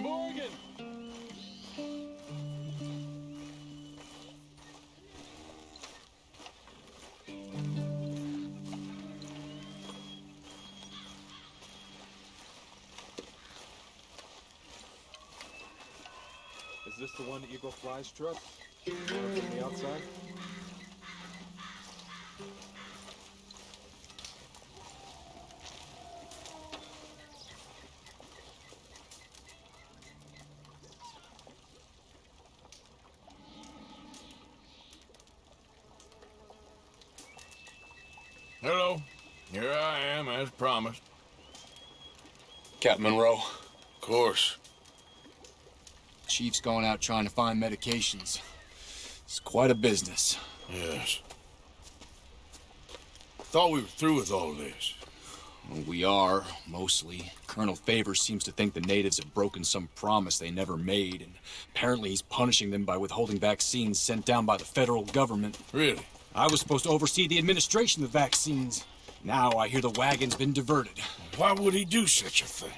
Mr. Morgan! Is this the one Eagle Flies truck? The outside? Hello. Here I am, as promised. Captain Monroe, Of course. Chief's going out trying to find medications. It's quite a business. Yes. Thought we were through with all this. Well, we are, mostly. Colonel Favors seems to think the natives have broken some promise they never made, and apparently he's punishing them by withholding vaccines sent down by the federal government. Really? I was supposed to oversee the administration of the vaccines. Now I hear the wagon's been diverted. Why would he do such a thing?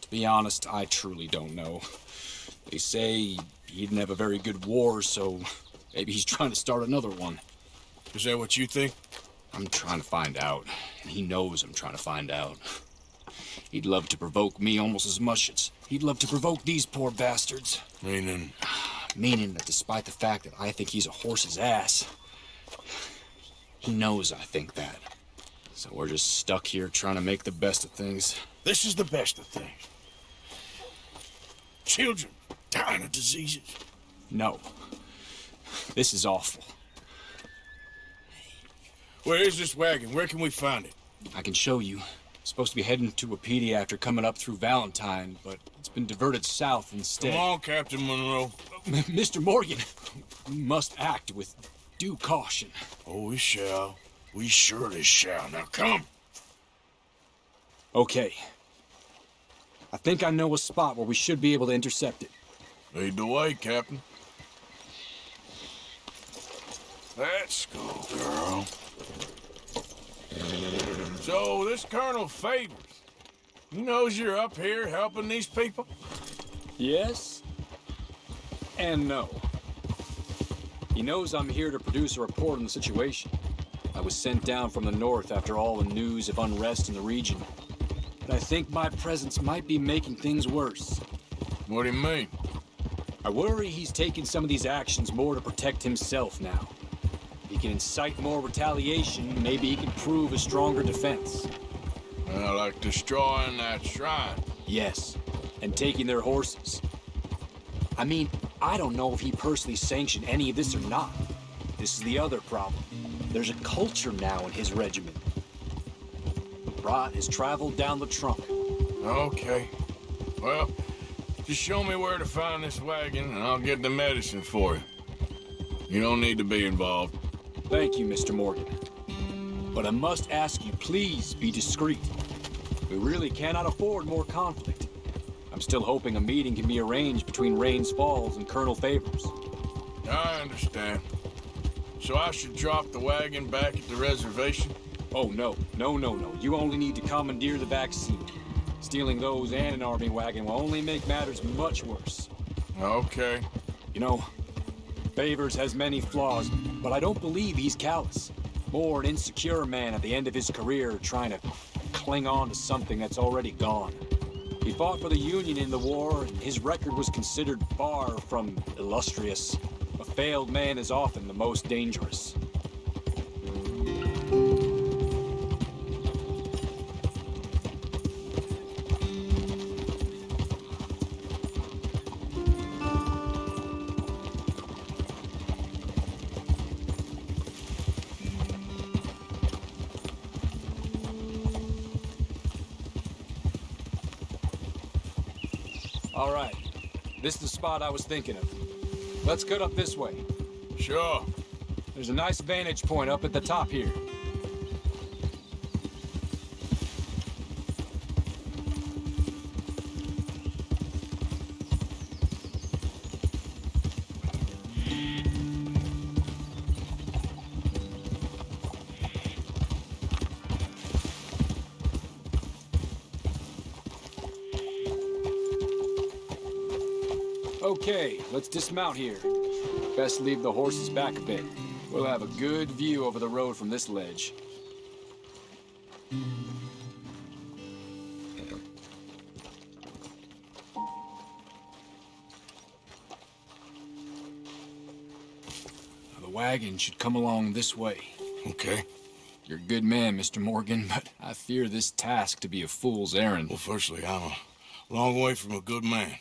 To be honest, I truly don't know. They say he didn't have a very good war, so maybe he's trying to start another one. Is that what you think? I'm trying to find out, and he knows I'm trying to find out. He'd love to provoke me almost as much as he'd love to provoke these poor bastards. Meaning, Meaning that despite the fact that I think he's a horse's ass, he knows I think that. So we're just stuck here trying to make the best of things. this is the best of things. Children dying of diseases. No. This is awful. Where is this wagon? Where can we find it? I can show you. Supposed to be heading to Wapiti after coming up through Valentine, but it's been diverted south instead. Come on, Captain Monroe. Mr. Morgan, we must act with due caution. Oh, we shall. We surely shall. Now come. Okay. I think I know a spot where we should be able to intercept it. Lead the way, Captain. Let's go, girl. So, this Colonel Favors, he knows you're up here helping these people? Yes? And no. He knows I'm here to produce a report on the situation. I was sent down from the north after all the news of unrest in the region. But I think my presence might be making things worse. What do you mean? I worry he's taking some of these actions more to protect himself now. He can incite more retaliation, maybe he can prove a stronger defense. Uh, like destroying that shrine. Yes, and taking their horses. I mean, I don't know if he personally sanctioned any of this or not. This is the other problem. There's a culture now in his regiment. Rot has traveled down the trunk. Okay. Well, just show me where to find this wagon, and I'll get the medicine for you. You don't need to be involved. Thank you, Mr. Morgan. But I must ask you, please be discreet. We really cannot afford more conflict. I'm still hoping a meeting can be arranged between Rains Falls and Colonel Favors. I understand. So I should drop the wagon back at the reservation? Oh, no. No, no, no. You only need to commandeer the vaccine. Stealing those and an army wagon will only make matters much worse. Okay. You know, Favors has many flaws, but I don't believe he's callous. More an insecure man at the end of his career trying to cling on to something that's already gone. He fought for the Union in the war, and his record was considered far from illustrious. A failed man is often the most dangerous. All right. This is the spot I was thinking of. Let's cut up this way. Sure. There's a nice vantage point up at the top here. Okay, let's dismount here. Best leave the horses back a bit. We'll have a good view over the road from this ledge. The wagon should come along this way. Okay. You're a good man, Mr. Morgan, but I fear this task to be a fool's errand. Well, firstly, I'm a long way from a good man.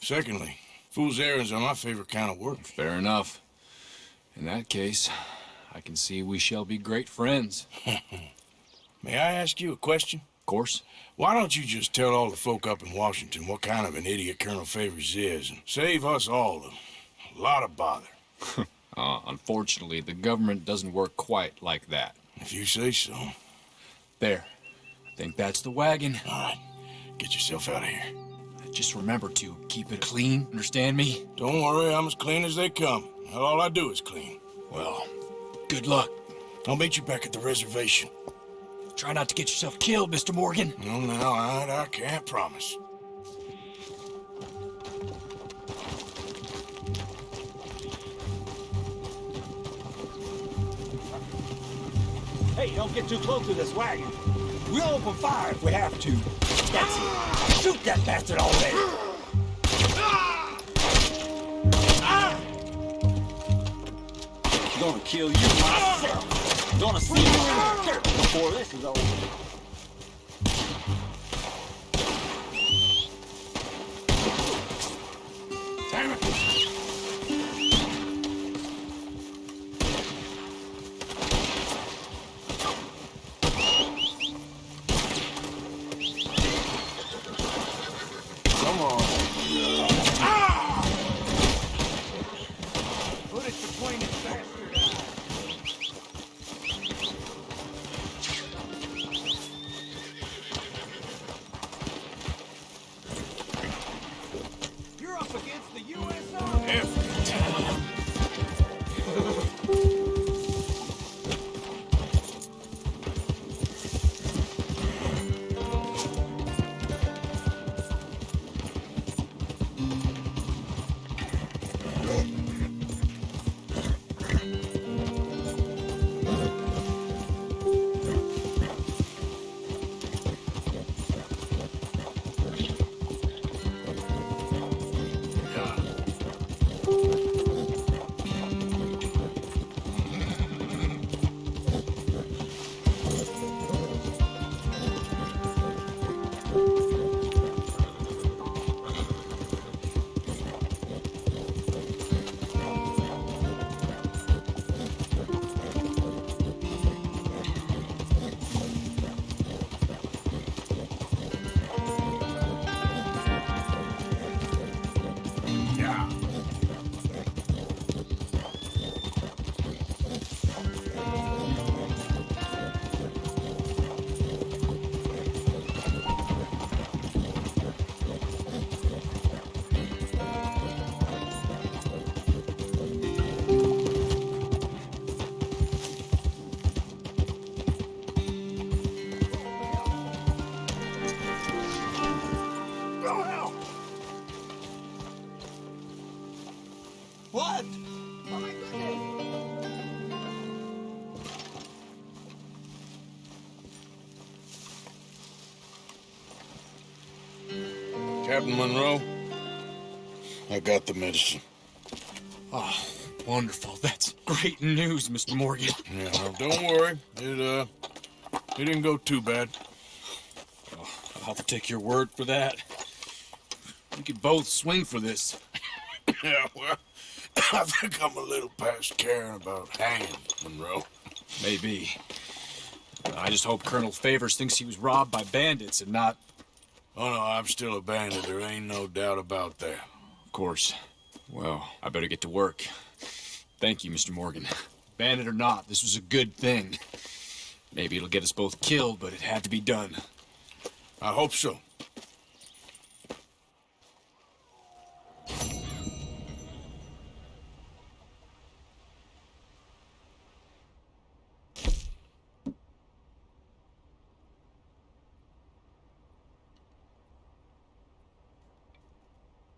Secondly, fool's errands are my favorite kind of work. Fair enough. In that case, I can see we shall be great friends. May I ask you a question? Of course. Why don't you just tell all the folk up in Washington what kind of an idiot Colonel Favors is and save us all a lot of bother? Uh, unfortunately, the government doesn't work quite like that. If you say so. There. I think that's the wagon. All right, get yourself out of here. Just remember to keep it clean, understand me? Don't worry, I'm as clean as they come. All I do is clean. Well, good luck. I'll meet you back at the reservation. Try not to get yourself killed, Mr. Morgan. No, no, I, I can't promise. Hey, don't get too close to this wagon. We'll open fire if we have to. That's it. Shoot that bastard already. Gonna kill you myself. Gonna see you in the dirt before this is over. What? Oh my goodness! Captain Monroe, I got the medicine. Oh, wonderful. That's great news, Mr. Morgan. Yeah, well, don't worry. It, uh, it didn't go too bad. I'll have to take your word for that. We could both swing for this. Yeah, well, I think I'm a little past caring about hanging, Monroe. Maybe. I just hope Colonel Favors thinks he was robbed by bandits and not, Oh, no, I'm still a bandit. There ain't no doubt about that. of course. Well, I better get to work. Thank you, Mr. Morgan. Bandit or not, this was a good thing. Maybe it'll get us both killed, but it had to be done. I hope so.